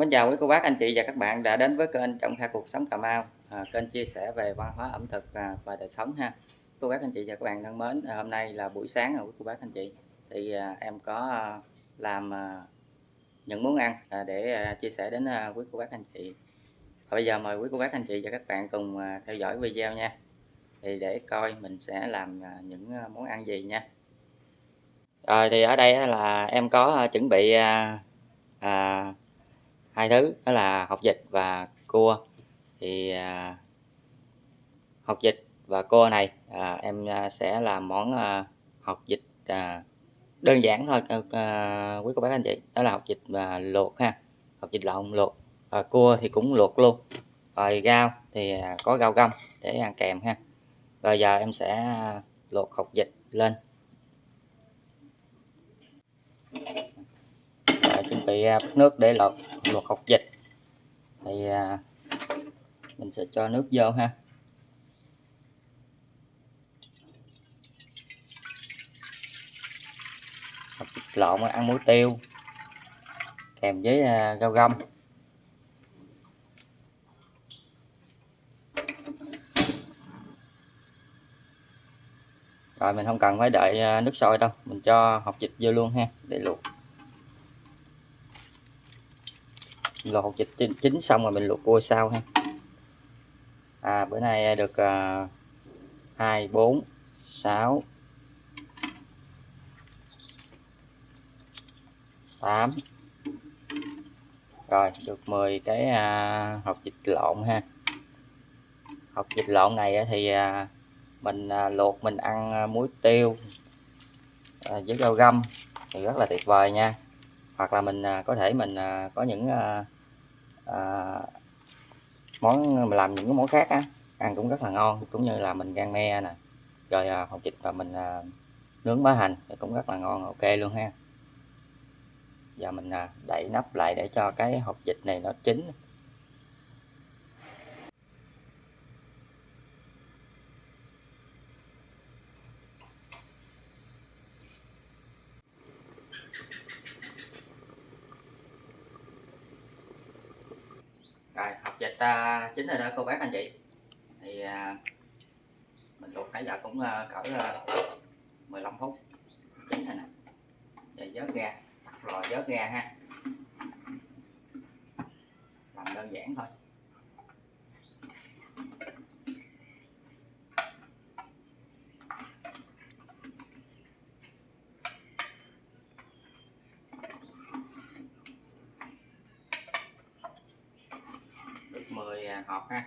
Mến chào quý cô bác anh chị và các bạn đã đến với kênh Trọng Kha Cuộc Sống Cà Mau. À, Kênh chia sẻ về văn hóa ẩm thực và, và đời sống ha. Cô bác anh chị và các bạn thân mến à, Hôm nay là buổi sáng rồi quý cô bác anh chị. Thì à, em có à, làm à, những món ăn à, để à, chia sẻ đến à, quý cô bác anh chị. Và Bây giờ mời quý cô bác anh chị và các bạn cùng à, theo dõi video nha. Thì để coi mình sẽ làm à, những à, món ăn gì nha. Rồi thì ở đây là em có à, chuẩn bị à, à, hai thứ đó là học vịt và cua. Thì à, học vịt và cua này à, em à, sẽ làm món à, học vịt à, đơn giản thôi à, à, quý cô bác anh chị. Đó là học vịt và luộc ha. Học vịt lộn luộc. À, cua thì cũng luộc luôn. Rồi rau thì à, có rau găm để ăn kèm ha. Rồi giờ em sẽ luộc học vịt lên bị à, nước để luộc luộc học vịt thì à, mình sẽ cho nước vô ha. Học vịt lộn ăn muối tiêu kèm với à, rau găm. Rồi mình không cần phải đợi à, nước sôi đâu mình cho học vịt vô luôn ha để luộc. Luộc hột vịt chín xong rồi mình luộc cua sau ha. À bữa nay à, được uh, 2 4 6 8 rồi được 10 cái uh, hộp vịt lộn ha. Hộp vịt lộn này thì uh, mình uh, luộc mình ăn uh, muối tiêu uh, với rau găm thì rất là tuyệt vời nha hoặc là mình à, có thể mình à, có những à, à, món mình làm những cái món khác á ăn cũng rất là ngon cũng như là mình gan me nè rồi à, hột vịt và mình à, nướng bá hành thì cũng rất là ngon ok luôn ha. Giờ mình à, đậy nắp lại để cho cái hột vịt này nó chín. À, chính rồi đó cô bác anh chị. Thì à, mình luộc nãy giờ cũng à, cỡ à, 15 phút. Chính rồi nè. Giờ vớt ra rồi vớt ra ha. Làm đơn giản thôi được 10 hộp ha.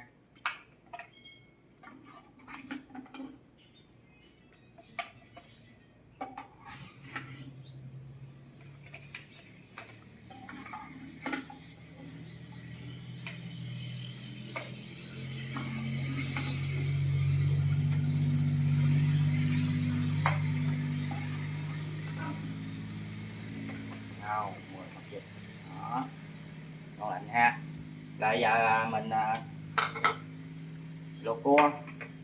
Đó ngon anh ha. Rồi giờ à, mình à, luộc cua.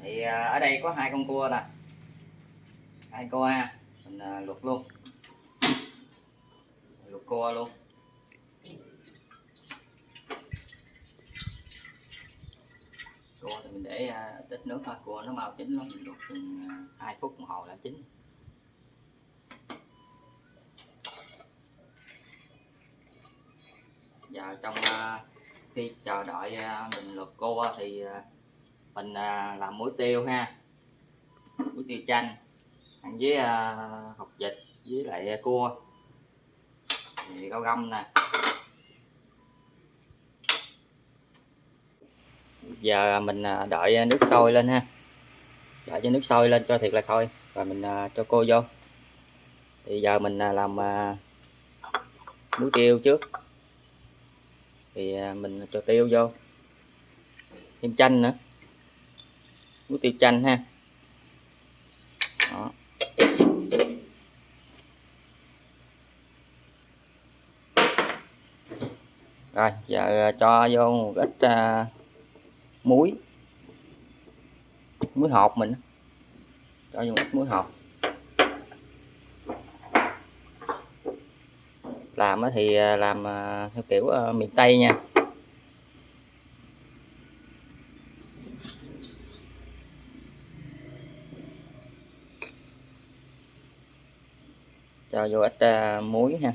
Thì à, ở đây có hai con cua nè. Hai cua ha mình à, luộc luôn. Luộc cua luôn. Cua thì mình để à, ít nước thôi. Cua nó mau chín lắm. Mình luộc chừng hai phút đồng hồ là chín. Giờ trong khi chờ đợi à, mình luộc cua à, thì à, mình làm muối tiêu ha. Muối tiêu chanh, ăn với hột vịt với lại cua. Thì rau găm nè. Giờ mình đợi nước sôi lên ha. Đợi cho nước sôi lên, cho thiệt là sôi. Và mình cho cô vô. Thì giờ mình làm muối tiêu trước thì à, mình cho tiêu vô. Thêm chanh nữa. Muối tiêu chanh ha. Đó. rồi giờ à, cho vô một ít uh, muối. Muối hột mình cho vô một ít muối hột. Làm thì à, làm à, theo kiểu ờ, miền Tây nha. Cho vô ít à, muối ha.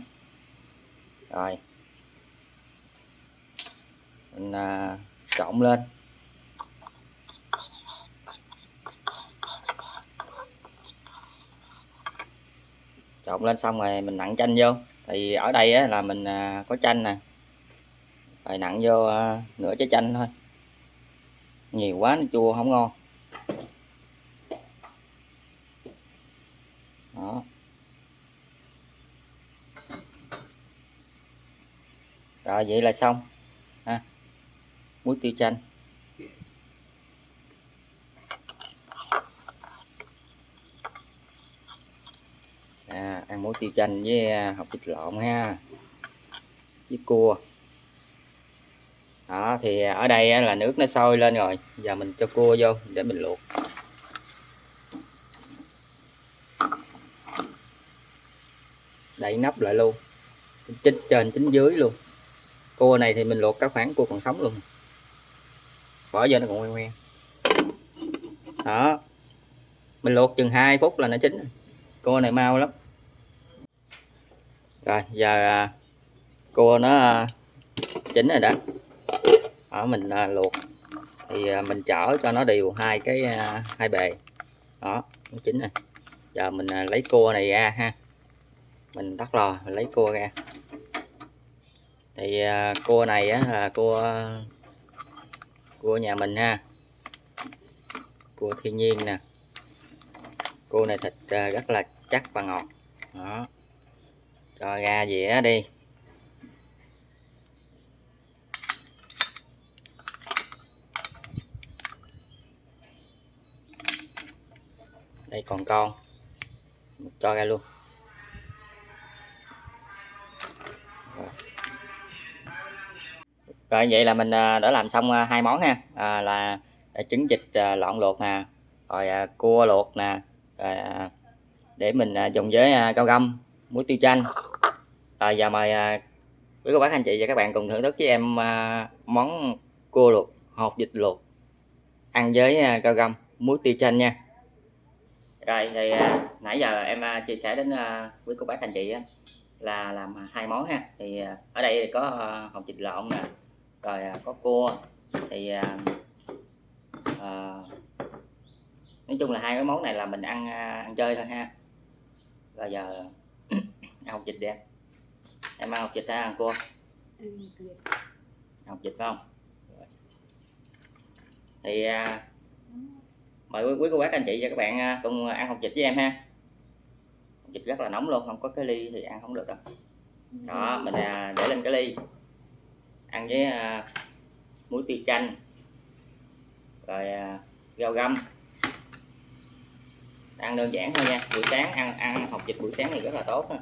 Rồi. Mình trộn lên. Trộn lên xong rồi mình nặn chanh vô thì ở đây á, là mình à, có chanh nè. Rồi nặng vô à, nửa trái chanh thôi. Nhiều quá nó chua không ngon. Đó. Rồi vậy là xong ha. Muối tiêu chanh. À, ăn muối tiêu chanh với à, hộp thịt vịt lộn ha. Với cua. Đó thì ở đây là nước nó sôi lên rồi. Giờ mình cho cua vô để mình luộc. Đậy nắp lại luôn. Chín trên chín dưới luôn. Cua này thì mình luộc các khoảng cua còn sống luôn. Bỏ vô nó còn ngoan ngoan đó. Mình luộc chừng 2 phút là nó chín cua này mau lắm rồi giờ à, cua nó à, chín rồi đó. Ở mình à, luộc. Thì à, mình chở cho nó đều hai cái à, hai bề. Đó nó chín rồi. Giờ mình à, lấy cua này ra ha. Mình tắt lò mình lấy cua ra. Thì à, cua này á, là cua cua nhà mình ha. Cua thiên nhiên nè. Cua này thịt à, rất là chắc và ngọt. Đó cho ra dĩa đi. Đây còn con. Cho ra luôn. Rồi vậy là mình à, đã làm xong à, hai món ha. À, là à, trứng vịt lọn luộc nè rồi cua luộc nè rồi để mình dùng với rau găm muối tiêu chanh rồi giờ mời à, quý cô bác anh chị và các bạn cùng thưởng thức với em à, món cua luộc hột vịt luộc ăn với rau găm muối tiêu chanh nha. Rồi thì nãy giờ em chia sẻ đến quý cô bác anh chị là làm hai món ha. Thì ở đây thì có hột vịt lộn nè rồi à, có cua thì à, à, nói chung là hai cái món này là mình ăn ăn chơi thôi ha. Rồi giờ ăn hột vịt đi em em ăn hột vịt hay ăn cua ăn vịt phải không? Thì à, mời quý, quý cô bác anh chị và các bạn à, cùng ăn hột vịt với em ha. Hột vịt rất là nóng luôn không có cái ly thì ăn không được đâu. Đó mình à, để lên cái ly. Ăn với à, muối tiêu chanh rồi à, rau găm. Ăn đơn giản thôi nha buổi sáng ăn ăn hột vịt buổi sáng thì rất là tốt ha.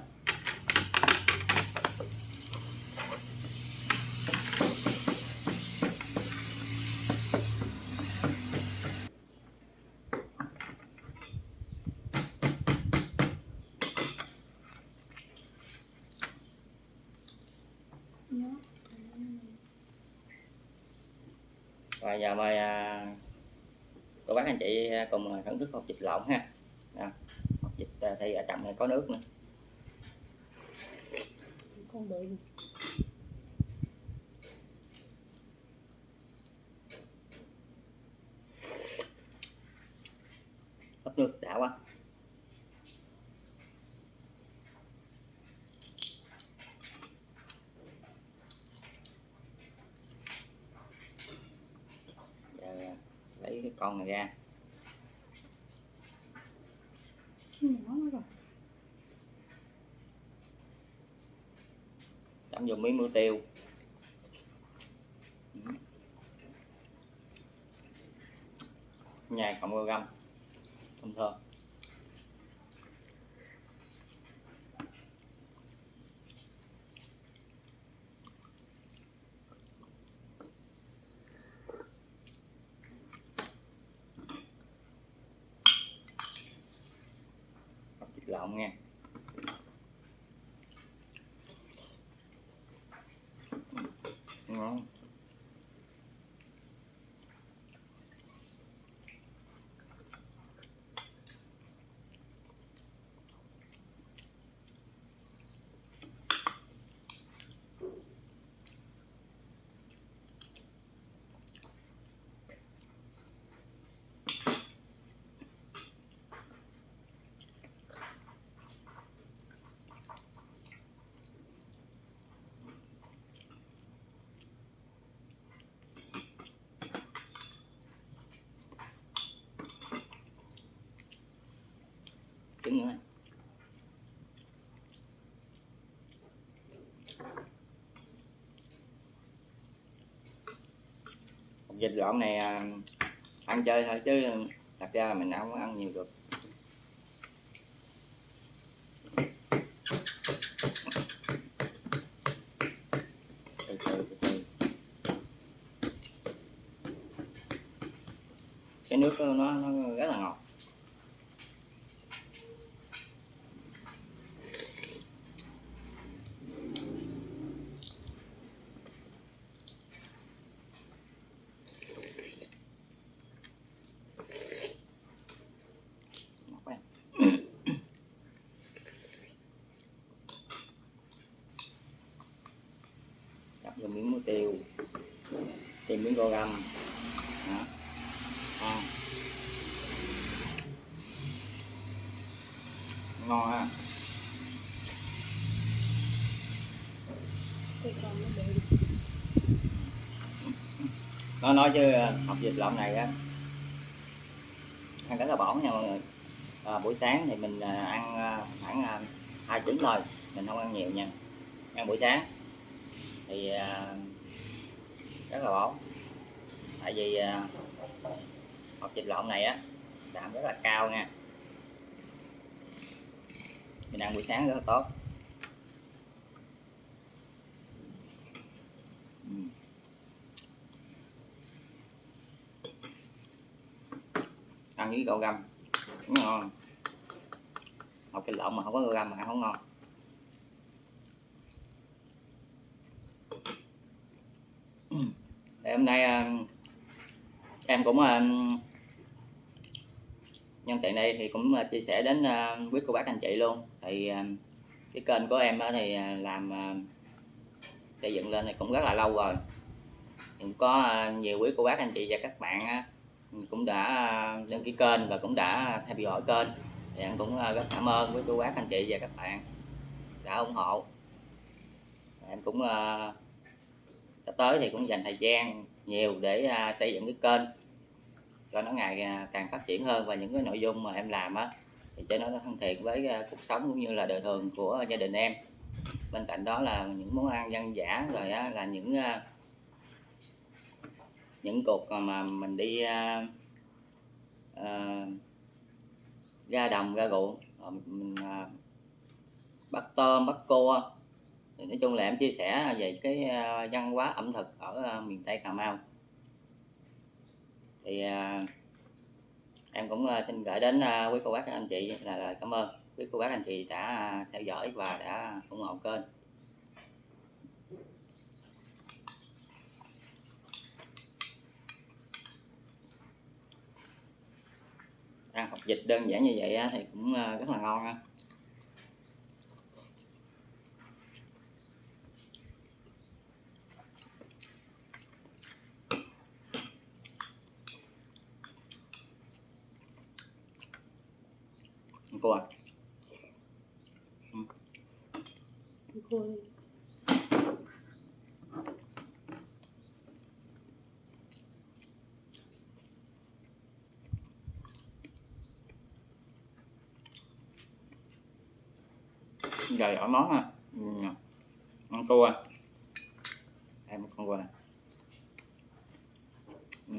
Cùng thưởng thức hột vịt lộn ha. Đó. hột vịt à, thì ở trong này có nước nữa. Con bự ấp nước đã quá. Cái con này ra vô miếng muối tiêu. Nhai cộng rau găm. Thơm thơm. Lộn nha Đó. trứng nữa dịch lộn này à, ăn chơi thôi chứ thật ra là mình không ăn nhiều được. Từ từ từ từ. Cái nước nó nó rất là ngọt ngọt quá rồi miếng muối tiêu. Thêm miếng gò găm đó. Ăn ngon ha. Nó nói chứ à, học dịch lộn này á. Ăn rất là bỏng nha mọi người. À, buổi sáng thì mình à, ăn khoảng hai trứng thôi. Mình không ăn nhiều nha. Ăn buổi sáng thì à, rất là ổn tại vì à, học vịt lộn này á đạm rất là cao nha. Mình ăn buổi sáng rất là tốt. Ăn với gạo găm cũng ngon. Học cái lộn mà không có gạo găm mà ăn không ngon. Thì hôm nay à, em cũng à, nhân tiện đây thì cũng à, chia sẻ đến quý cô bác anh chị luôn. Thì cái kênh của em thì làm xây dựng lên thì cũng rất là lâu rồi. Cũng có nhiều quý cô bác anh chị và các bạn cũng đã đăng ký kênh và cũng đã theo dõi kênh. Thì em cũng rất cảm ơn quý cô bác anh chị và các bạn đã ủng hộ. Em cũng sắp tới thì cũng dành thời gian nhiều để à, xây dựng cái kênh cho nó ngày à, càng phát triển hơn và những cái nội dung mà em làm á thì cho nó thân thiện với à, cuộc sống cũng như là đời thường của gia đình em. Bên cạnh đó là những món ăn dân dã rồi á, là những à, những cuộc mà- mình đi à, à, ra đồng ra ruộng mình à, bắt tôm bắt cua thì nói chung là em chia sẻ về cái ờ, văn hóa ẩm thực ở ờ, miền tây cà mau. Thì ờ, em cũng xin gửi đến quý cô bác, anh chị là lời cảm ơn. Quý cô bác, anh chị đã theo dõi và đã ủng hộ kênh. Ăn học dịch đơn giản như vậy thì cũng rất là ngon ha cô à cô đi món ăn cua. Em con cua. Ừ.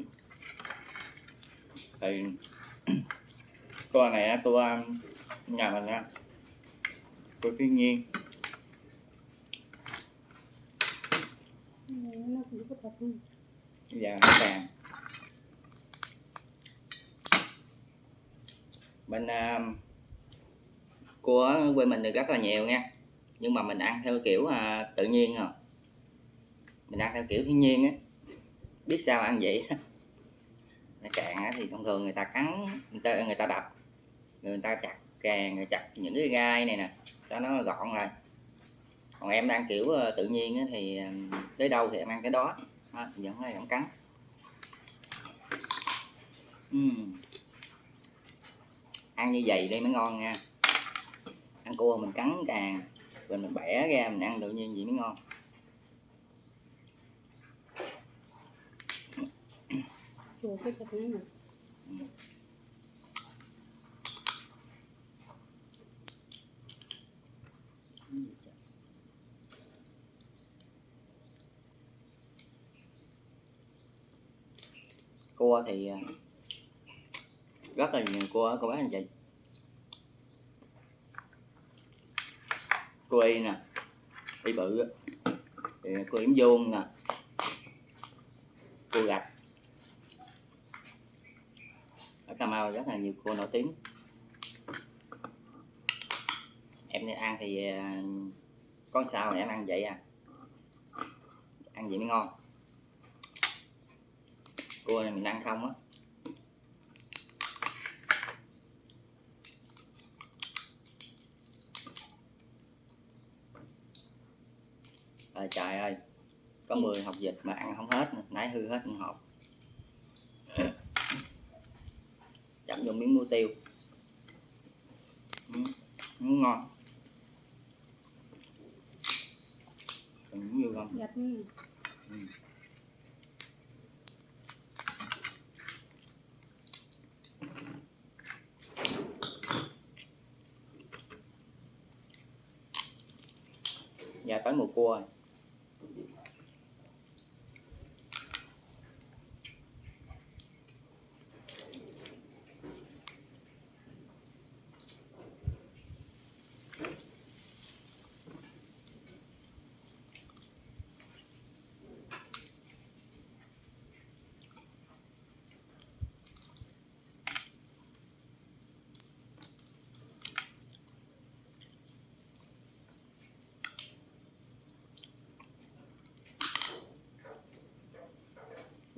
Thì, cua này á, cua nhà mình nha, của thiên nhiên, dạ, sản bên mình uh, của quê mình thì rất là nhiều nha. Nhưng mà mình ăn theo kiểu uh, tự nhiên rồi mình ăn theo kiểu thiên nhiên á. Biết sao ăn vậy? Nó cạn thì thông thường người ta cắn người ta người ta đập người ta chặt càng chặt những cái gai này nè cho nó gọn lại. Còn em ăn kiểu ờ, tự nhiên thì ờ, tới đâu thì em ăn cái đó. Vẫn hay vẫn cắn. Ừm. ăn như vậy đi mới ngon nha. Ăn cua mình cắn càng rồi mình bẻ ra mình ăn tự nhiên vậy mới ngon. Chùa cái thịt này. Nè cua thì à, rất là nhiều cua ở cô bác anh chị. Cua y nè, y bự thì cua yếm vuông nè cua gạch. Ở Cà Mau rất là nhiều cua nổi tiếng. Em đi ăn thì à, con sao mà em ăn vậy à? Ăn vậy mới ngon cua này mình ăn không á. Trời trời ơi có 10 hộp vịt mà ăn không hết nãy hư hết một hộp. Chấm vô miếng mua tiêu. Ừ, ngon. Còn nhiều không? Gạch này nè Ừ. Dạ tới mùa cua rồi.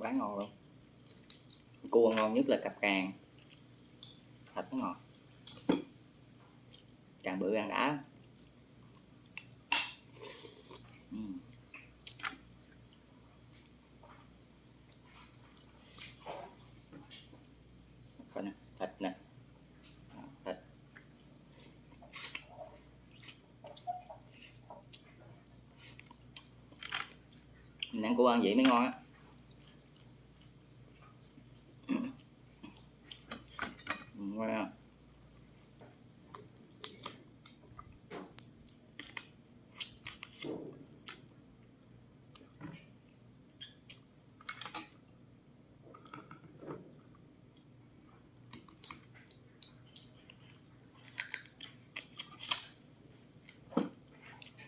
Quá ngon luôn. Cua ngon nhất là cặp càng. Thịt nó ngọt. Càng bự càng đã. Nè, thịt nè. Thịt. Mình ăn cua ăn vậy mới ngon á.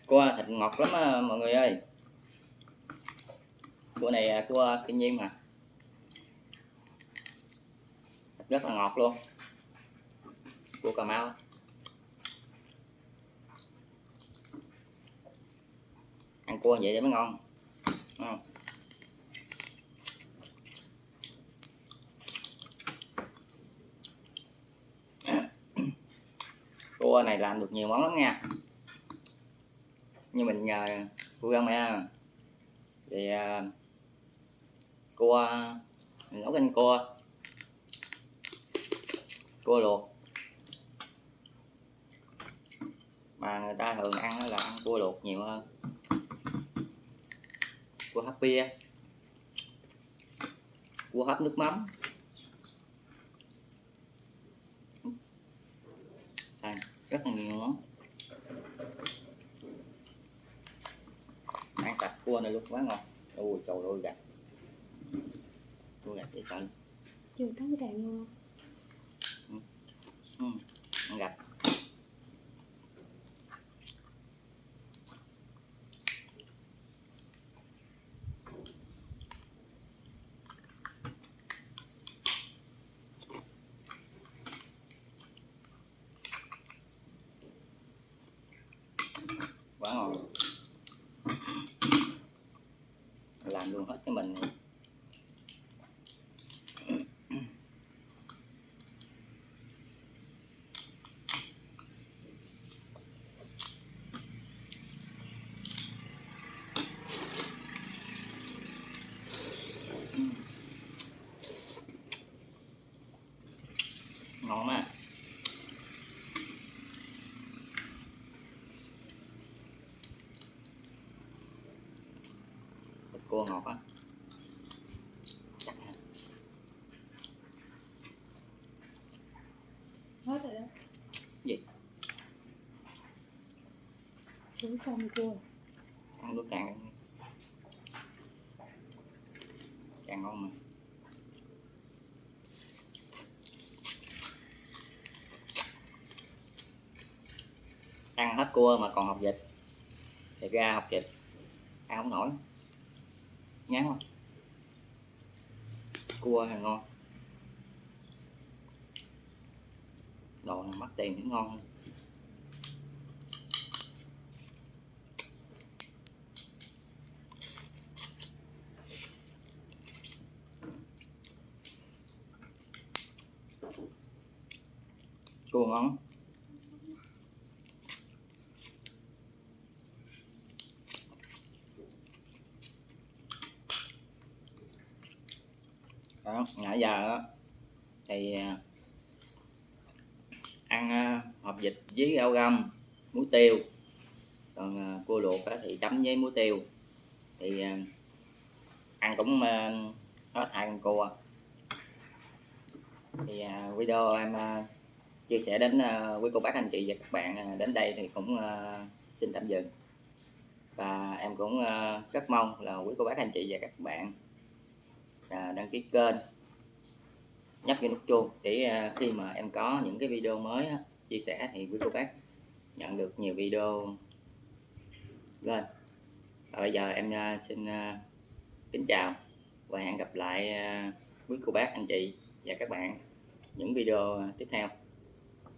Cua thịt ngọt lắm à, mọi người ơi. Cua này à, cua thiên nhiên mà. Rất là ngọt luôn cua Cà Mau ăn cua vậy để mới ngon Đúng không? cua này làm được nhiều món lắm nha như mình à, nhờ à, cô găng mẹ thì cua mình nấu canh cua cua luộc. Mà người ta thường ăn là ăn cua luộc nhiều hơn. Cua hấp bia. Cua hấp nước mắm. À, rất là nhiều món ăn sạch cua này luôn quá ngon. Ui trời ơi gạch cua gạch dễ sợ chưa cắn càng luôn ừ, ăn gạch quá ngon làm luôn hết cái mình này ngon mà cua ngọt á hết rồi đó. Gì? Chú xong cua ăn nước càng càng ngon mà. Ăn hết cua mà còn học vịt. Thì ra học vịt. Ăn không nổi ngán không cua thì ngon. Đồ này mắc tiền cũng ngon. Hơn. cua ngon đó nãy giờ đó, thì à, ăn à, hộp vịt với rau găm muối tiêu. Còn à, cua luộc đó thì chấm với muối tiêu. Thì ăn cũng hết hai con cua. Thì video em chia sẻ đến quý cô bác anh chị và các bạn đến đây thì cũng xin tạm dừng. Và em cũng rất mong là quý cô bác anh chị và các bạn đăng ký kênh nhấp vào nút chuông để à, khi mà em có những cái video mới chia sẻ thì quý cô bác nhận được nhiều video. Lên và bây giờ em à, xin à, kính chào và hẹn gặp lại quý cô bác, anh chị và các bạn những video tiếp theo.